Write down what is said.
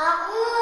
A